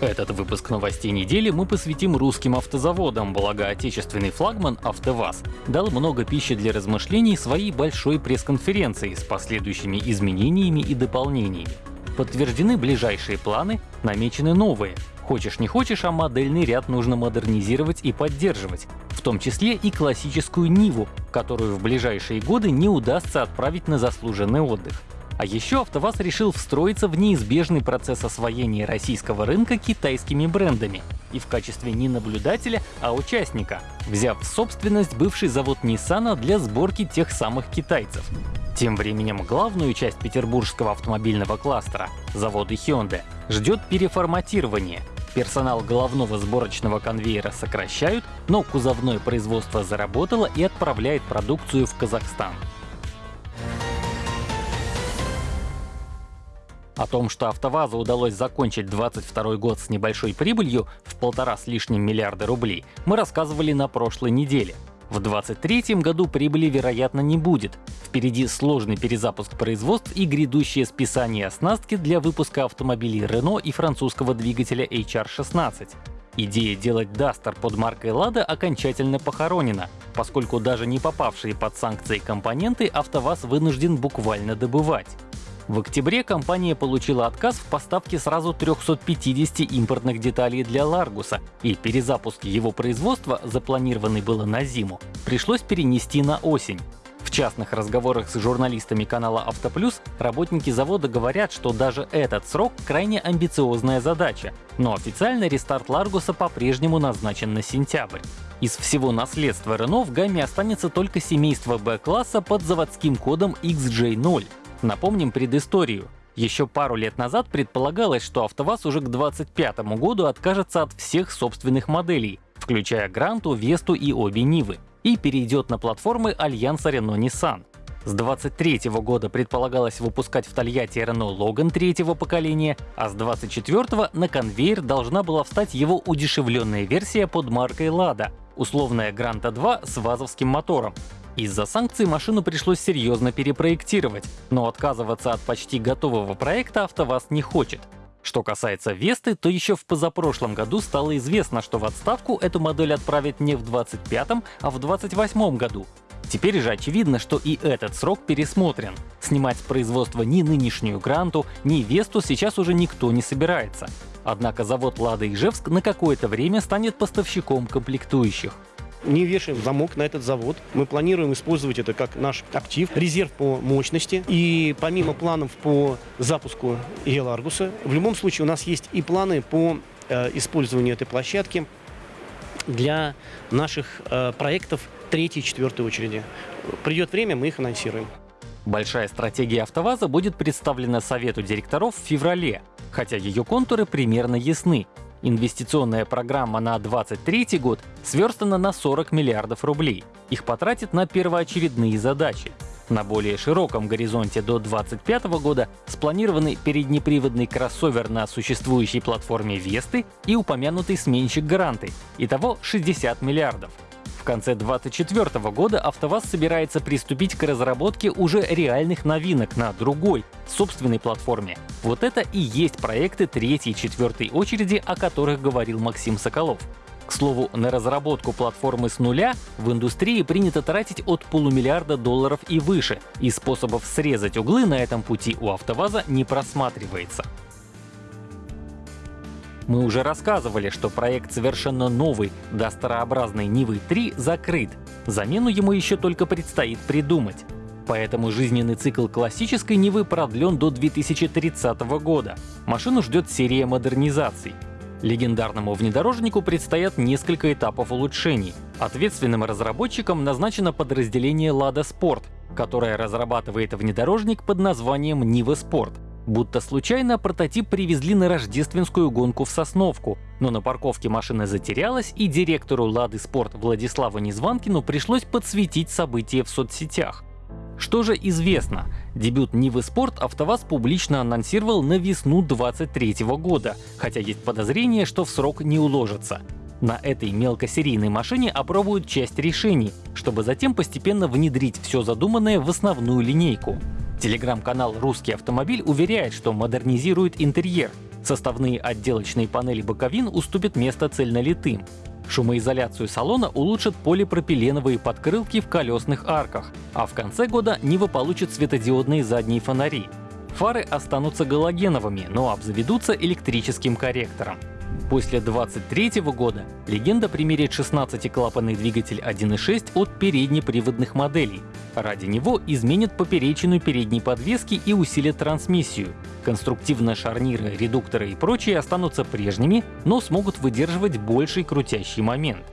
Этот выпуск новостей недели мы посвятим русским автозаводам, благо отечественный флагман АвтоВАЗ дал много пищи для размышлений своей большой пресс-конференции с последующими изменениями и дополнениями. Подтверждены ближайшие планы, намечены новые. Хочешь не хочешь, а модельный ряд нужно модернизировать и поддерживать, в том числе и классическую Ниву, которую в ближайшие годы не удастся отправить на заслуженный отдых. А еще АвтоВАЗ решил встроиться в неизбежный процесс освоения российского рынка китайскими брендами и в качестве не наблюдателя, а участника, взяв в собственность бывший завод Nissan для сборки тех самых китайцев. Тем временем главную часть петербургского автомобильного кластера, заводы Hyundai, ждет переформатирование. Персонал головного сборочного конвейера сокращают, но кузовное производство заработало и отправляет продукцию в Казахстан. О том, что АвтоВАЗу удалось закончить 2022 год с небольшой прибылью в полтора с лишним миллиарда рублей, мы рассказывали на прошлой неделе. В 2023 году прибыли, вероятно, не будет. Впереди сложный перезапуск производств и грядущее списание оснастки для выпуска автомобилей Renault и французского двигателя HR16. Идея делать Duster под маркой Lada окончательно похоронена, поскольку даже не попавшие под санкции компоненты АвтоВАЗ вынужден буквально добывать. В октябре компания получила отказ в поставке сразу 350 импортных деталей для Ларгуса, и перезапуск его производства, запланированный было на зиму, пришлось перенести на осень. В частных разговорах с журналистами канала Автоплюс работники завода говорят, что даже этот срок крайне амбициозная задача, но официально рестарт Ларгуса по-прежнему назначен на сентябрь. Из всего наследства Renault в гамме останется только семейство B-класса под заводским кодом XJ0. Напомним предысторию. Еще пару лет назад предполагалось, что АвтоВАЗ уже к 2025 году откажется от всех собственных моделей, включая Гранту, Весту и обе Нивы, и перейдет на платформы альянса Renault-Nissan. С 23 года предполагалось выпускать в Тольятти Renault Logan третьего поколения, а с 24 на конвейер должна была встать его удешевленная версия под маркой Lada, условная Гранта 2 с вазовским мотором, из-за санкций машину пришлось серьезно перепроектировать, но отказываться от почти готового проекта АвтоВАЗ не хочет. Что касается Весты, то еще в позапрошлом году стало известно, что в отставку эту модель отправят не в 25 а в 28 году. Теперь же очевидно, что и этот срок пересмотрен. Снимать с производства ни нынешнюю Гранту, ни Весту сейчас уже никто не собирается. Однако завод Лада Ижевск на какое-то время станет поставщиком комплектующих не вешаем замок на этот завод. Мы планируем использовать это как наш актив, резерв по мощности. И помимо планов по запуску Еларгуса, в любом случае у нас есть и планы по э, использованию этой площадки для наших э, проектов третьей и четвертой очереди. Придет время, мы их анонсируем. Большая стратегия АвтоВАЗа будет представлена Совету директоров в феврале, хотя ее контуры примерно ясны. Инвестиционная программа на 2023 год сверстана на 40 миллиардов рублей. Их потратят на первоочередные задачи. На более широком горизонте до 2025 года спланированы переднеприводный кроссовер на существующей платформе Весты и упомянутый сменщик Гранты. Итого 60 миллиардов конце 2024 года АвтоВАЗ собирается приступить к разработке уже реальных новинок на другой, собственной платформе. Вот это и есть проекты третьей и четвертой очереди, о которых говорил Максим Соколов. К слову, на разработку платформы с нуля в индустрии принято тратить от полумиллиарда долларов и выше, и способов срезать углы на этом пути у АвтоВАЗа не просматривается. Мы уже рассказывали, что проект совершенно новый до старообразной Нивы 3 закрыт. Замену ему еще только предстоит придумать. Поэтому жизненный цикл классической Нивы продлен до 2030 года. Машину ждет серия модернизаций. Легендарному внедорожнику предстоят несколько этапов улучшений. Ответственным разработчиком назначено подразделение Lada Sport, которое разрабатывает внедорожник под названием Niva Sport. Будто случайно прототип привезли на рождественскую гонку в Сосновку, но на парковке машина затерялась, и директору «Лады Спорт» Владиславу Незванкину пришлось подсветить события в соцсетях. Что же известно? Дебют Нивы Спорт АвтоВАЗ публично анонсировал на весну 2023 года, хотя есть подозрение, что в срок не уложится. На этой мелкосерийной машине опробуют часть решений, чтобы затем постепенно внедрить все задуманное в основную линейку. Телеграм-канал «Русский автомобиль» уверяет, что модернизирует интерьер. Составные отделочные панели боковин уступят место цельнолитым. Шумоизоляцию салона улучшат полипропиленовые подкрылки в колесных арках, а в конце года Нива получит светодиодные задние фонари. Фары останутся галогеновыми, но обзаведутся электрическим корректором. После 2023 года легенда примерит 16-клапанный двигатель 1.6 от переднеприводных моделей. Ради него изменят поперечину передней подвески и усилят трансмиссию. Конструктивные шарниры, редукторы и прочие останутся прежними, но смогут выдерживать больший крутящий момент.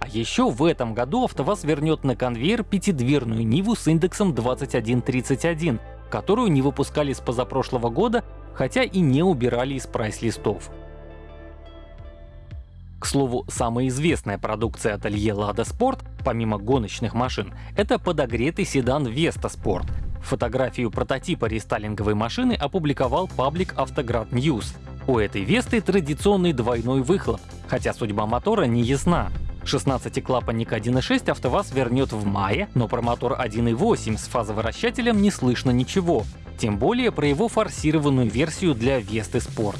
А еще в этом году АвтоВАЗ вернет на конвейер пятидверную Ниву с индексом 2131, которую не выпускали с позапрошлого года, хотя и не убирали из прайс-листов. К слову, самая известная продукция ателье Lada Sport, помимо гоночных машин, это подогретый седан Vesta Sport. Фотографию прототипа рестайлинговой машины опубликовал паблик Автоград News. У этой Весты традиционный двойной выхлоп, хотя судьба мотора не ясна. 16-клапанник 1.6 АвтоВАЗ вернет в мае, но про мотор 1.8 с фазовращателем не слышно ничего. Тем более про его форсированную версию для Весты Sport.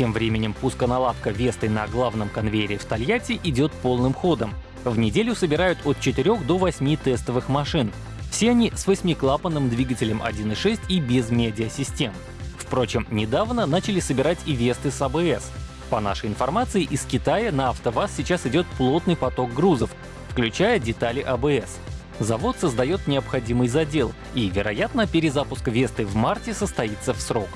Тем временем пусконаладка Весты на главном конвейере в Тольятти идет полным ходом. В неделю собирают от 4 до 8 тестовых машин. Все они с восьмиклапанным двигателем 1.6 и без медиасистем. Впрочем, недавно начали собирать и Весты с АБС. По нашей информации, из Китая на АвтоВАЗ сейчас идет плотный поток грузов, включая детали АБС. Завод создает необходимый задел, и, вероятно, перезапуск Весты в марте состоится в срок.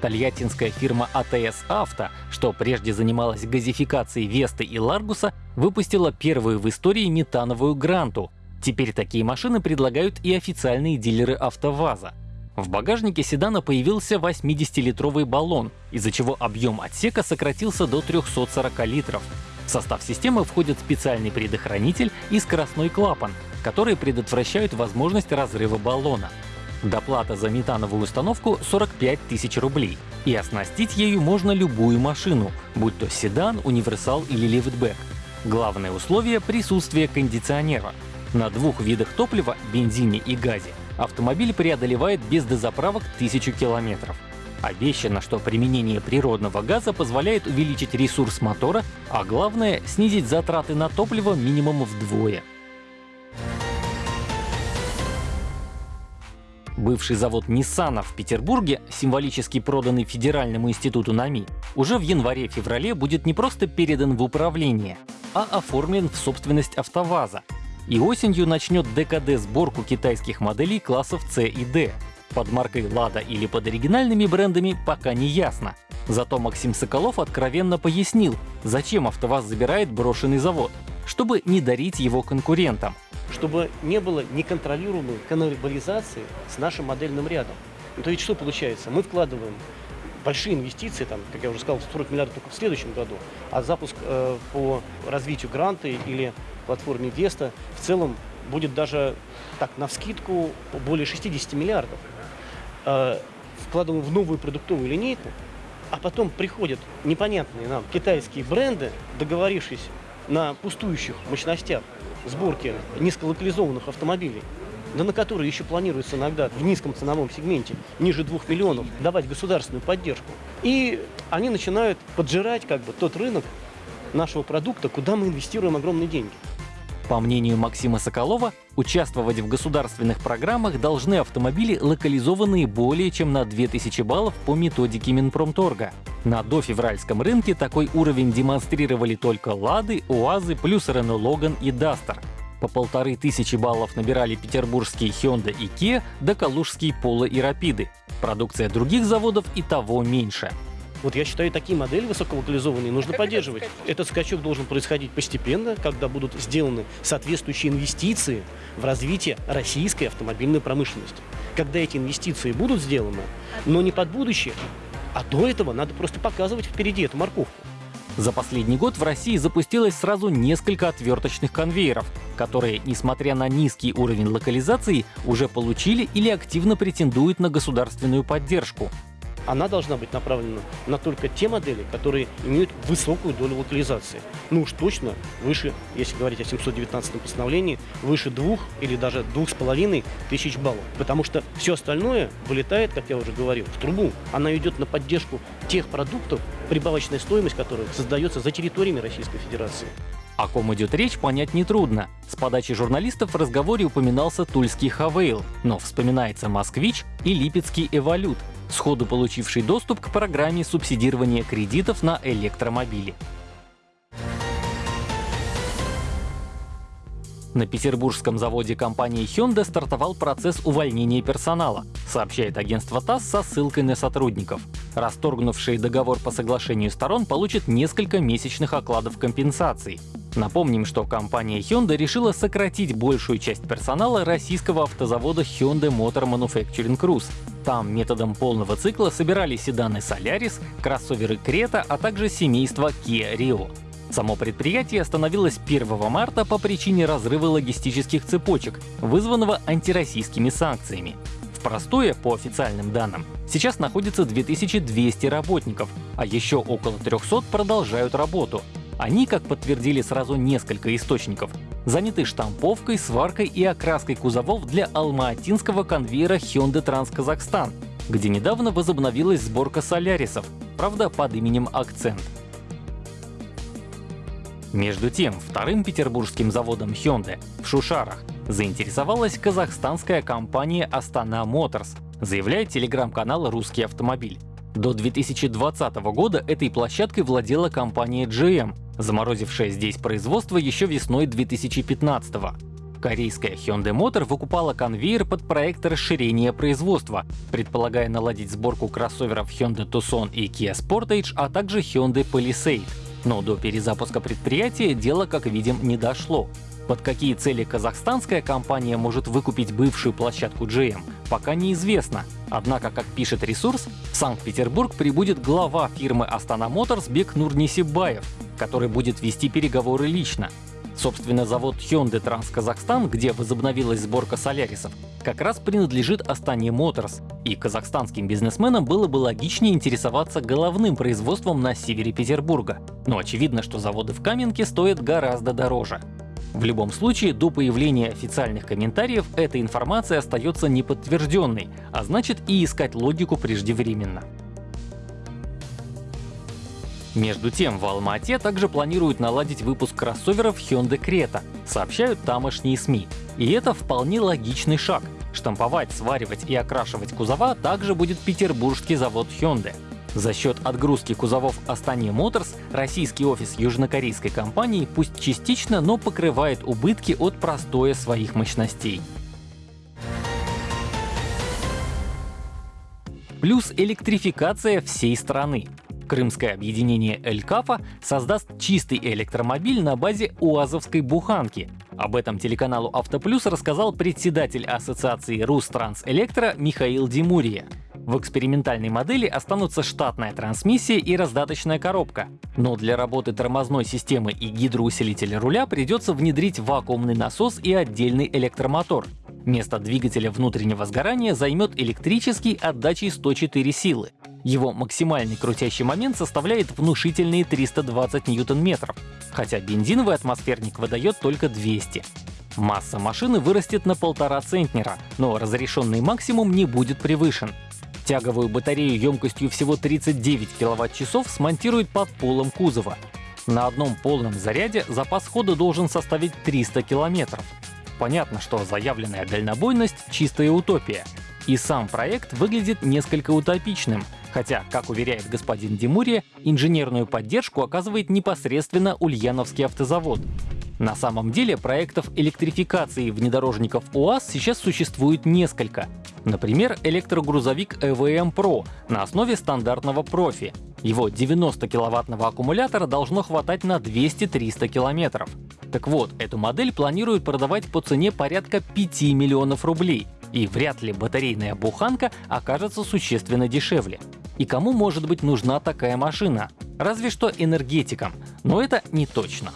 Тольяттинская фирма АТС Авто, что прежде занималась газификацией Весты и Ларгуса, выпустила первую в истории метановую Гранту. Теперь такие машины предлагают и официальные дилеры АвтоВАЗа. В багажнике седана появился 80-литровый баллон, из-за чего объем отсека сократился до 340 литров. В состав системы входит специальный предохранитель и скоростной клапан, которые предотвращают возможность разрыва баллона. Доплата за метановую установку 45 тысяч рублей, и оснастить ею можно любую машину, будь то седан, универсал или лифтбэк. Главное условие — присутствие кондиционера. На двух видах топлива — бензине и газе — автомобиль преодолевает без дозаправок тысячу километров. Обещано, что применение природного газа позволяет увеличить ресурс мотора, а главное — снизить затраты на топливо минимум вдвое. Бывший завод Nissan в Петербурге, символически проданный Федеральному институту НАМИ, уже в январе-феврале будет не просто передан в управление, а оформлен в собственность АвтоВАЗа. И осенью начнет ДКД сборку китайских моделей классов C и D. Под маркой Lada или под оригинальными брендами пока не ясно. Зато Максим Соколов откровенно пояснил, зачем АвтоВАЗ забирает брошенный завод, чтобы не дарить его конкурентам — чтобы не было неконтролируемой каннибализации с нашим модельным рядом. Ну, то есть что получается? Мы вкладываем большие инвестиции, там, как я уже сказал, 40 миллиардов только в следующем году, а запуск э, по развитию гранта или платформе Веста в целом будет даже так на вскидку более 60 миллиардов. Э, вкладываем в новую продуктовую линейку, а потом приходят непонятные нам китайские бренды, договорившись на пустующих мощностях, сборки низколокализованных автомобилей, да на которые еще планируется иногда в низком ценовом сегменте, ниже 2 миллионов, давать государственную поддержку. И они начинают поджирать как бы тот рынок нашего продукта, куда мы инвестируем огромные деньги. По мнению Максима Соколова, участвовать в государственных программах должны автомобили, локализованные более чем на 2000 баллов по методике Минпромторга. На дофевральском рынке такой уровень демонстрировали только Лады, УАЗы плюс Рено Логан и Дастер. По полторы тысячи баллов набирали петербургские Hyundai и Kia, да калужские Polo и Рапиды. Продукция других заводов и того меньше. Вот я считаю, такие модели высоколокализованные нужно как поддерживать. Этот скачок должен происходить постепенно, когда будут сделаны соответствующие инвестиции в развитие российской автомобильной промышленности. Когда эти инвестиции будут сделаны, но не под будущее, а до этого надо просто показывать впереди эту морковку. За последний год в России запустилось сразу несколько отверточных конвейеров, которые, несмотря на низкий уровень локализации, уже получили или активно претендуют на государственную поддержку. Она должна быть направлена на только те модели, которые имеют высокую долю локализации. Ну уж точно выше, если говорить о 719 постановлении, выше двух или даже двух с половиной тысяч баллов. Потому что все остальное вылетает, как я уже говорил, в трубу. Она идет на поддержку тех продуктов, прибавочная стоимость которых создается за территориями Российской Федерации. О ком идет речь, понять нетрудно. С подачи журналистов в разговоре упоминался тульский Хавейл, но вспоминается Москвич и Липецкий Эволют, сходу получивший доступ к программе субсидирования кредитов на электромобили. На петербургском заводе компании Hyundai стартовал процесс увольнения персонала, сообщает агентство ТАСС со ссылкой на сотрудников. Расторгнувшие договор по соглашению сторон получат несколько месячных окладов компенсаций. Напомним, что компания Hyundai решила сократить большую часть персонала российского автозавода Hyundai Motor Manufacturing Cruise. Там методом полного цикла собирали седаны Solaris, кроссоверы Creta, а также семейство Kia Rio. Само предприятие остановилось 1 марта по причине разрыва логистических цепочек, вызванного антироссийскими санкциями. В простое, по официальным данным, сейчас находится 2200 работников, а еще около 300 продолжают работу. Они, как подтвердили сразу несколько источников, заняты штамповкой, сваркой и окраской кузовов для алмаатинского конвейера Hyundai Trans Kazakhstan, где недавно возобновилась сборка солярисов, правда под именем Акцент. Между тем, вторым петербургским заводом Hyundai в Шушарах заинтересовалась казахстанская компания Astana Motors, заявляет телеграм-канал «Русский автомобиль». До 2020 года этой площадкой владела компания GM, заморозившая здесь производство еще весной 2015 -го. Корейская Hyundai Motor выкупала конвейер под проект расширения производства, предполагая наладить сборку кроссоверов Hyundai Tucson и Kia Sportage, а также Hyundai Palisade. Но до перезапуска предприятия дело, как видим, не дошло. Под какие цели казахстанская компания может выкупить бывшую площадку GM, пока неизвестно. Однако, как пишет ресурс, в Санкт-Петербург прибудет глава фирмы Astana Motors Бек Нурнисибаев, который будет вести переговоры лично. Собственно, завод Hyundai Trans Казахстан, где возобновилась сборка солярисов, как раз принадлежит Астане Motors, и казахстанским бизнесменам было бы логичнее интересоваться головным производством на севере Петербурга. Но очевидно, что заводы в Каменке стоят гораздо дороже. В любом случае, до появления официальных комментариев эта информация остается неподтвержденной, а значит и искать логику преждевременно. Между тем, в Алма-Ате также планируют наладить выпуск кроссоверов Hyundai Creta, сообщают тамошние СМИ. И это вполне логичный шаг. Штамповать, сваривать и окрашивать кузова также будет петербургский завод Hyundai. За счет отгрузки кузовов Astana Motors российский офис южнокорейской компании пусть частично, но покрывает убытки от простоя своих мощностей. Плюс электрификация всей страны. Крымское объединение «Элькафа» создаст чистый электромобиль на базе УАЗовской буханки. Об этом телеканалу «Автоплюс» рассказал председатель ассоциации «Рустранс-Электро» Михаил Димурия. В экспериментальной модели останутся штатная трансмиссия и раздаточная коробка. Но для работы тормозной системы и гидроусилителя руля придется внедрить вакуумный насос и отдельный электромотор. Место двигателя внутреннего сгорания займет электрический отдачей 104 силы. Его максимальный крутящий момент составляет внушительные 320 ньютон-метров, хотя бензиновый атмосферник выдает только 200. Масса машины вырастет на полтора центнера, но разрешенный максимум не будет превышен. Тяговую батарею емкостью всего 39 кВт-часов смонтируют под полом кузова. На одном полном заряде запас хода должен составить 300 километров. Понятно, что заявленная дальнобойность — чистая утопия. И сам проект выглядит несколько утопичным — Хотя, как уверяет господин Димурия, инженерную поддержку оказывает непосредственно Ульяновский автозавод. На самом деле проектов электрификации внедорожников УАЗ сейчас существует несколько. Например, электрогрузовик EVM Pro на основе стандартного профи. Его 90-киловаттного аккумулятора должно хватать на 200-300 километров. Так вот, эту модель планируют продавать по цене порядка 5 миллионов рублей, и вряд ли батарейная буханка окажется существенно дешевле. И кому может быть нужна такая машина? Разве что энергетикам, но это не точно.